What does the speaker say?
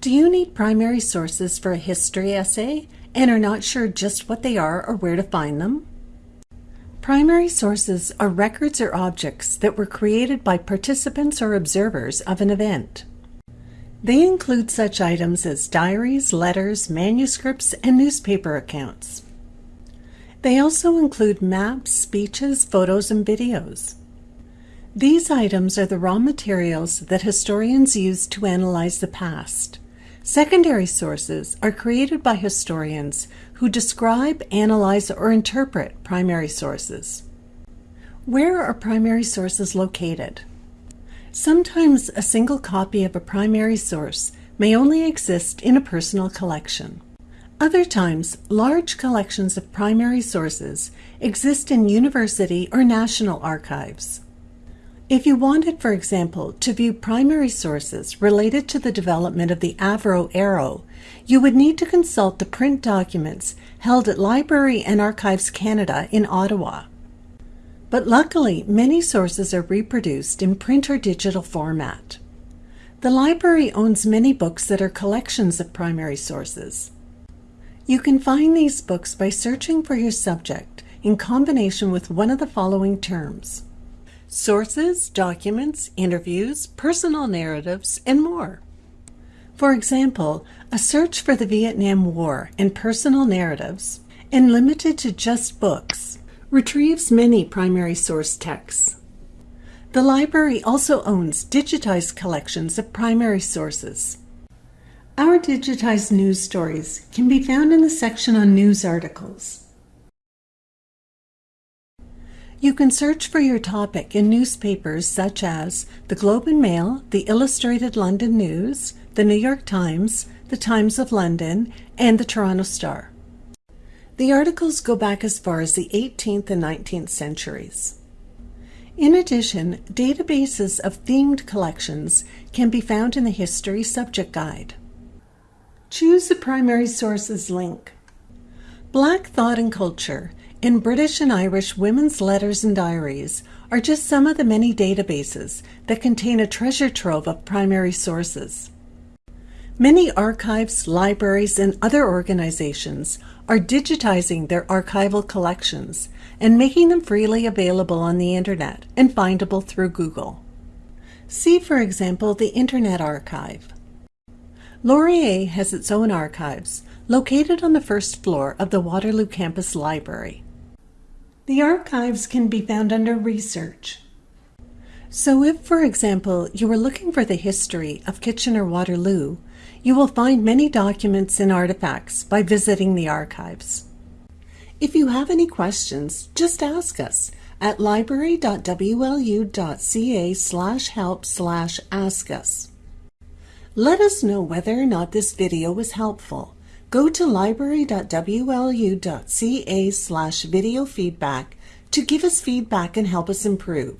Do you need primary sources for a history essay and are not sure just what they are or where to find them? Primary sources are records or objects that were created by participants or observers of an event. They include such items as diaries, letters, manuscripts, and newspaper accounts. They also include maps, speeches, photos, and videos. These items are the raw materials that historians use to analyze the past. Secondary sources are created by historians who describe, analyze, or interpret primary sources. Where are primary sources located? Sometimes a single copy of a primary source may only exist in a personal collection. Other times, large collections of primary sources exist in university or national archives. If you wanted, for example, to view primary sources related to the development of the Avro Arrow, you would need to consult the print documents held at Library and Archives Canada in Ottawa. But luckily, many sources are reproduced in print or digital format. The library owns many books that are collections of primary sources. You can find these books by searching for your subject in combination with one of the following terms. Sources, documents, interviews, personal narratives, and more. For example, a search for the Vietnam War and personal narratives, and limited to just books, retrieves many primary source texts. The library also owns digitized collections of primary sources. Our digitized news stories can be found in the section on news articles. You can search for your topic in newspapers such as the Globe and Mail, the Illustrated London News, the New York Times, the Times of London, and the Toronto Star. The articles go back as far as the 18th and 19th centuries. In addition, databases of themed collections can be found in the History Subject Guide. Choose the primary sources link. Black Thought and Culture and British and Irish women's letters and diaries are just some of the many databases that contain a treasure trove of primary sources. Many archives, libraries, and other organizations are digitizing their archival collections and making them freely available on the Internet and findable through Google. See, for example, the Internet Archive. Laurier has its own archives, located on the first floor of the Waterloo Campus Library. The archives can be found under Research. So if, for example, you are looking for the history of Kitchener-Waterloo, you will find many documents and artifacts by visiting the archives. If you have any questions, just ask us at library.wlu.ca slash help slash ask us. Let us know whether or not this video was helpful. Go to library.wlu.ca slash video feedback to give us feedback and help us improve.